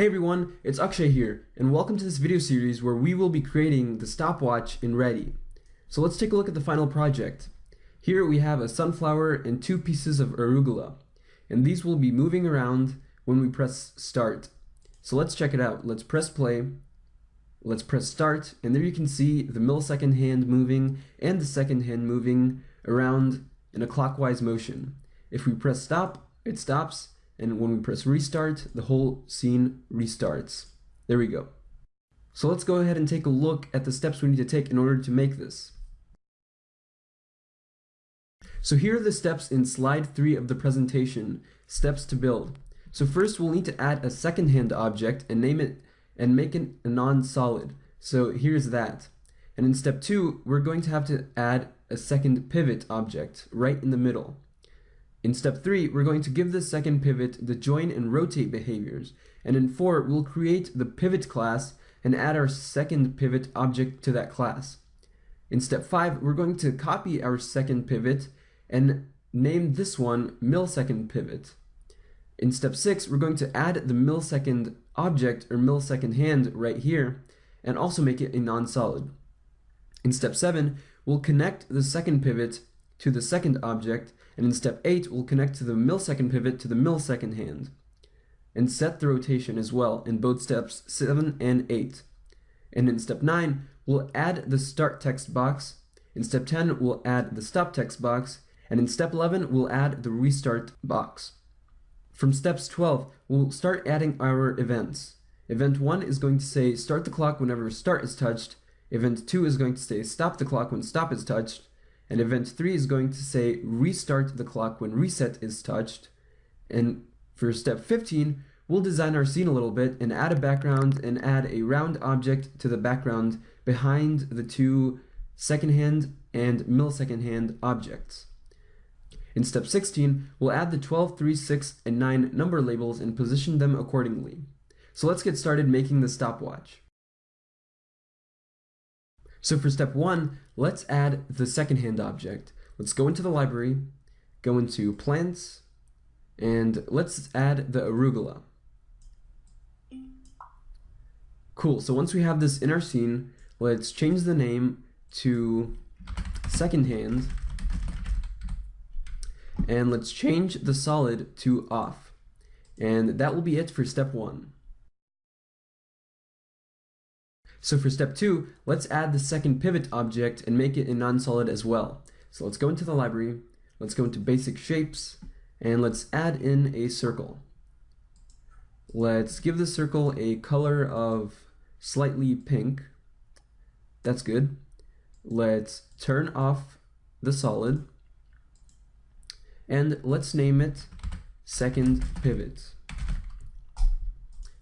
Hey everyone, it's Akshay here, and welcome to this video series where we will be creating the stopwatch in Ready. So let's take a look at the final project. Here we have a sunflower and two pieces of arugula, and these will be moving around when we press start. So let's check it out. Let's press play, let's press start, and there you can see the millisecond hand moving and the second hand moving around in a clockwise motion. If we press stop, it stops, and when we press restart, the whole scene restarts. There we go. So let's go ahead and take a look at the steps we need to take in order to make this. So here are the steps in slide 3 of the presentation, steps to build. So first we'll need to add a second hand object and name it and make it a non-solid. So here's that. And in step 2, we're going to have to add a second pivot object right in the middle. In step 3, we're going to give the second pivot the join and rotate behaviors. And in 4, we'll create the pivot class and add our second pivot object to that class. In step 5, we're going to copy our second pivot and name this one millisecond pivot. In step 6, we're going to add the millisecond object or millisecond hand right here and also make it a non-solid. In step 7, we'll connect the second pivot to the second object and in step 8, we'll connect to the millisecond pivot to the millisecond hand, and set the rotation as well in both steps 7 and 8. And in step 9, we'll add the start text box, in step 10, we'll add the stop text box, and in step 11, we'll add the restart box. From steps 12, we'll start adding our events. Event 1 is going to say start the clock whenever start is touched, event 2 is going to say stop the clock when stop is touched, and event 3 is going to say restart the clock when reset is touched. And for step 15, we'll design our scene a little bit and add a background and add a round object to the background behind the two second hand and millisecond hand objects. In step 16, we'll add the 12, 3, 6, and 9 number labels and position them accordingly. So let's get started making the stopwatch. So for step one, let's add the secondhand object. Let's go into the library, go into plants, and let's add the arugula. Cool, so once we have this in our scene, let's change the name to secondhand, and let's change the solid to off. And that will be it for step one. So for step two, let's add the second pivot object and make it a non-solid as well. So let's go into the library, let's go into basic shapes, and let's add in a circle. Let's give the circle a color of slightly pink. That's good. Let's turn off the solid. And let's name it second pivot.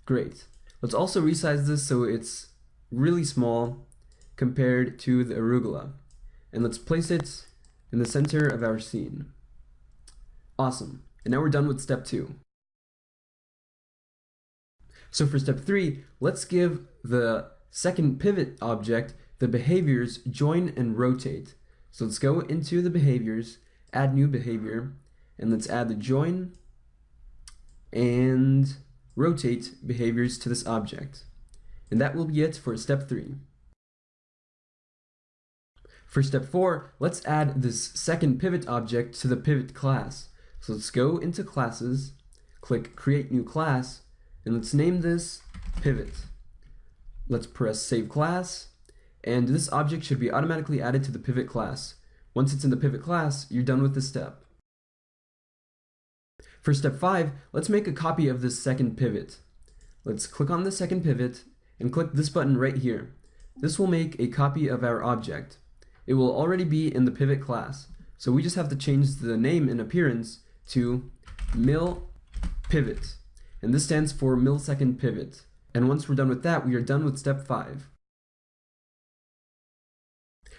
Great. Let's also resize this so it's really small compared to the arugula. And let's place it in the center of our scene. Awesome. And now we're done with step two. So for step three, let's give the second pivot object the behaviors join and rotate. So let's go into the behaviors, add new behavior, and let's add the join and rotate behaviors to this object. And that will be it for step 3. For step 4, let's add this second pivot object to the pivot class. So let's go into classes, click create new class, and let's name this pivot. Let's press save class, and this object should be automatically added to the pivot class. Once it's in the pivot class, you're done with this step. For step 5, let's make a copy of this second pivot. Let's click on the second pivot and click this button right here. This will make a copy of our object. It will already be in the pivot class, so we just have to change the name and appearance to mil pivot, and this stands for millisecond pivot. And once we're done with that, we are done with step 5.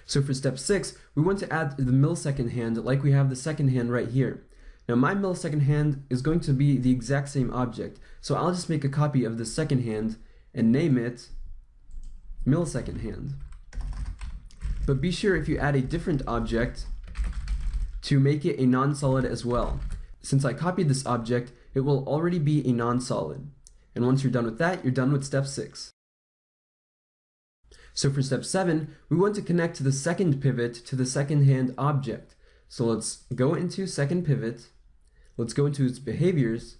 So for step 6, we want to add the millisecond hand like we have the second hand right here. Now my millisecond hand is going to be the exact same object, so I'll just make a copy of the second hand and name it millisecond hand. But be sure if you add a different object to make it a non-solid as well. Since I copied this object, it will already be a non-solid. And once you're done with that, you're done with step six. So for step seven, we want to connect the second pivot to the second hand object. So let's go into second pivot, let's go into its behaviors,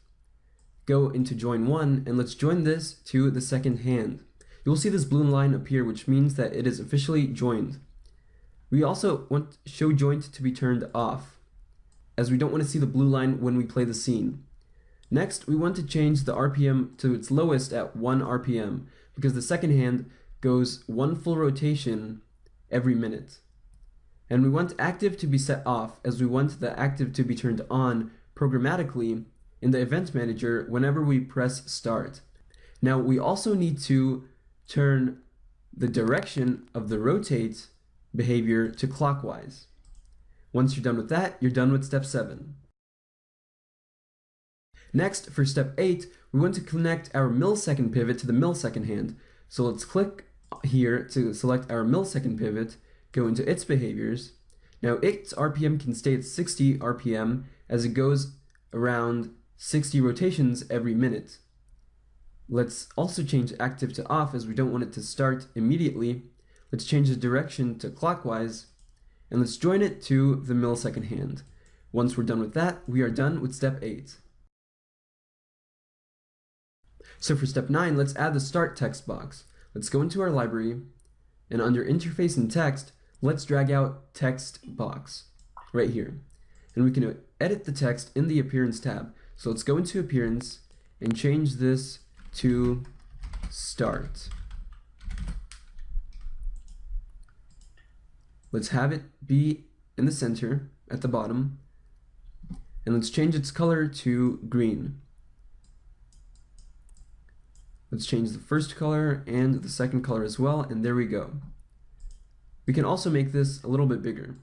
go into join one, and let's join this to the second hand. You'll see this blue line appear, which means that it is officially joined. We also want show joint to be turned off, as we don't want to see the blue line when we play the scene. Next, we want to change the RPM to its lowest at 1 RPM, because the second hand goes one full rotation every minute. And we want active to be set off, as we want the active to be turned on programmatically in the event manager whenever we press start. Now we also need to turn the direction of the rotate behavior to clockwise. Once you're done with that, you're done with step 7. Next, for step 8, we want to connect our millisecond pivot to the millisecond hand. So let's click here to select our millisecond pivot, go into its behaviors. Now its RPM can stay at 60 RPM as it goes around 60 rotations every minute. Let's also change active to off as we don't want it to start immediately. Let's change the direction to clockwise and let's join it to the millisecond hand. Once we're done with that, we are done with step 8. So for step 9, let's add the start text box. Let's go into our library and under interface and text, let's drag out text box right here. And we can edit the text in the appearance tab. So let's go into appearance and change this to start. Let's have it be in the center at the bottom and let's change its color to green. Let's change the first color and the second color as well, and there we go. We can also make this a little bit bigger.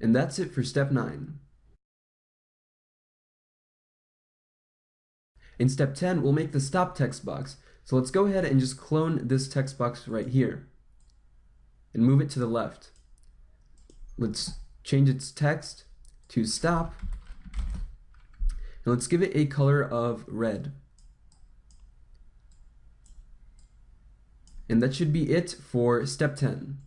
And that's it for step 9. In step 10, we'll make the stop text box. So let's go ahead and just clone this text box right here and move it to the left. Let's change its text to stop and let's give it a color of red. And that should be it for step 10.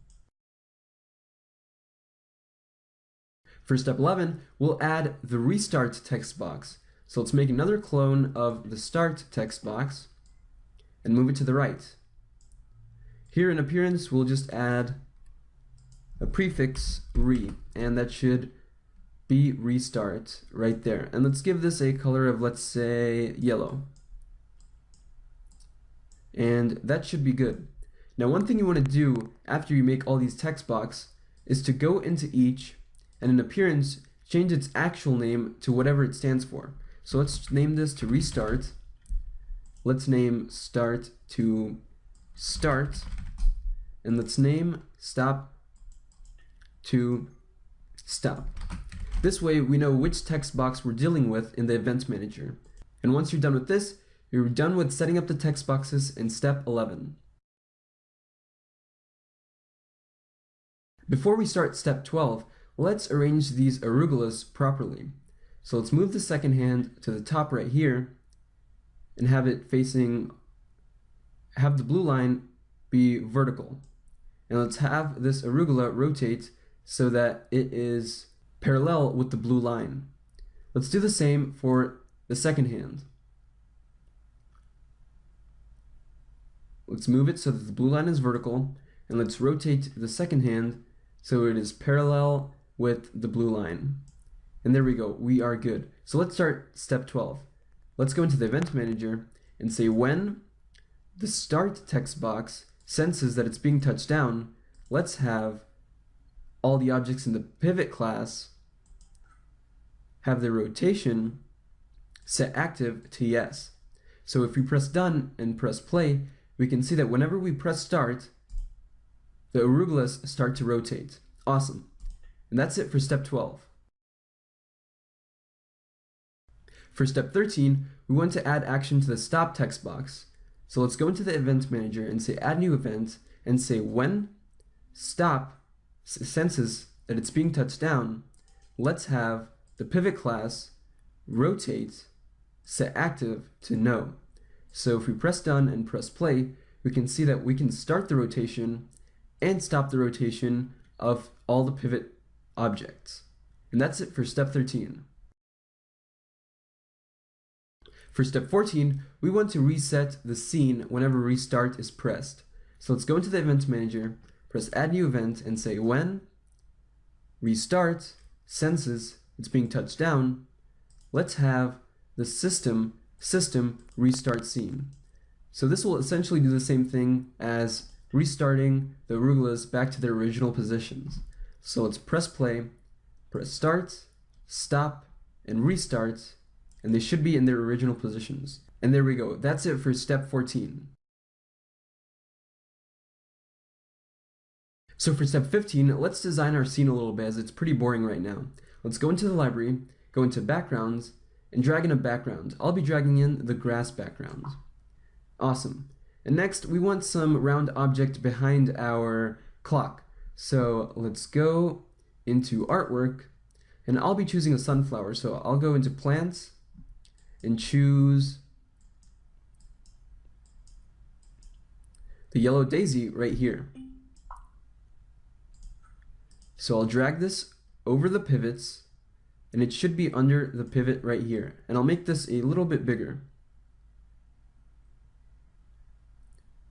For step 11, we'll add the restart text box. So let's make another clone of the start text box and move it to the right. Here in appearance, we'll just add a prefix re, and that should be restart right there. And let's give this a color of, let's say, yellow. And that should be good. Now one thing you want to do after you make all these text box is to go into each and in appearance change its actual name to whatever it stands for. So let's name this to restart. Let's name start to start and let's name stop to stop. This way we know which text box we're dealing with in the event manager. And once you're done with this, you're done with setting up the text boxes in step 11. Before we start step 12, let's arrange these arugulas properly. So let's move the second hand to the top right here and have it facing, have the blue line be vertical. And let's have this arugula rotate so that it is parallel with the blue line. Let's do the same for the second hand. Let's move it so that the blue line is vertical, and let's rotate the second hand so it is parallel with the blue line. And there we go, we are good. So let's start step 12. Let's go into the event manager and say when the start text box senses that it's being touched down, let's have all the objects in the pivot class have their rotation set active to yes. So if we press done and press play, we can see that whenever we press start, the arugulas start to rotate. Awesome. And that's it for step 12. For step 13, we want to add action to the stop text box. So let's go into the event manager and say add new event and say when stop senses that it's being touched down, let's have the pivot class rotate set active to no. So if we press done and press play, we can see that we can start the rotation and stop the rotation of all the pivot objects. And that's it for step 13. For step 14, we want to reset the scene whenever restart is pressed. So let's go into the event manager, press add new event and say when restart senses it's being touched down, let's have the system system restart scene. So this will essentially do the same thing as restarting the arugulas back to their original positions. So let's press play, press start, stop, and restart, and they should be in their original positions. And there we go. That's it for step 14. So for step 15, let's design our scene a little bit as it's pretty boring right now. Let's go into the library, go into backgrounds, and drag in a background. I'll be dragging in the grass background. Awesome. And next, we want some round object behind our clock. So let's go into artwork, and I'll be choosing a sunflower. So I'll go into plants and choose the yellow daisy right here. So I'll drag this over the pivots and it should be under the pivot right here. And I'll make this a little bit bigger.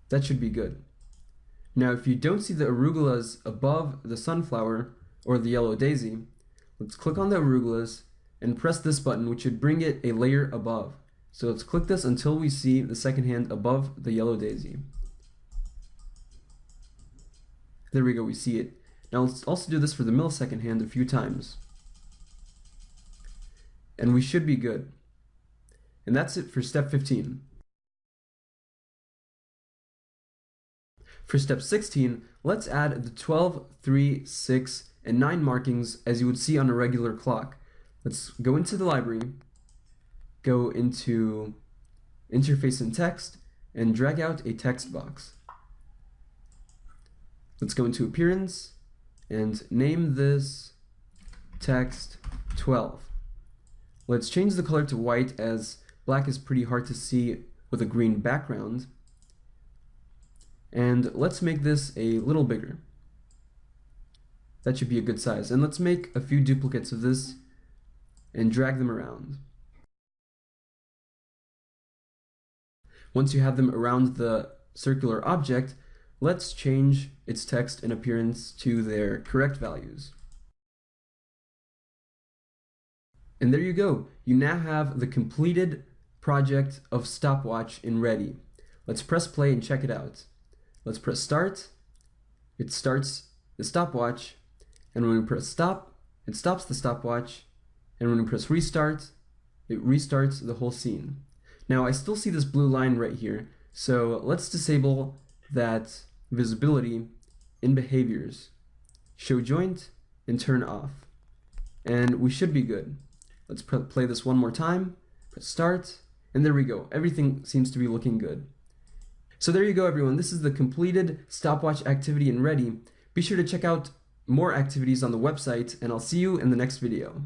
That should be good. Now if you don't see the arugulas above the sunflower or the yellow daisy, let's click on the arugulas and press this button which should bring it a layer above. So let's click this until we see the second hand above the yellow daisy. There we go, we see it. Now let's also do this for the millisecond hand a few times. And we should be good. And that's it for step 15. For step 16, let's add the 12, 3, 6, and 9 markings as you would see on a regular clock. Let's go into the library, go into interface and text, and drag out a text box. Let's go into appearance, and name this text 12. Let's change the color to white as black is pretty hard to see with a green background. And let's make this a little bigger. That should be a good size. And let's make a few duplicates of this and drag them around. Once you have them around the circular object, Let's change its text and appearance to their correct values. And there you go. You now have the completed project of stopwatch in ready. Let's press play and check it out. Let's press start. It starts the stopwatch. And when we press stop, it stops the stopwatch. And when we press restart, it restarts the whole scene. Now I still see this blue line right here. So let's disable that visibility in behaviors, show joint, and turn off. And we should be good. Let's play this one more time, press start, and there we go. Everything seems to be looking good. So there you go everyone, this is the completed stopwatch activity and ready. Be sure to check out more activities on the website, and I'll see you in the next video.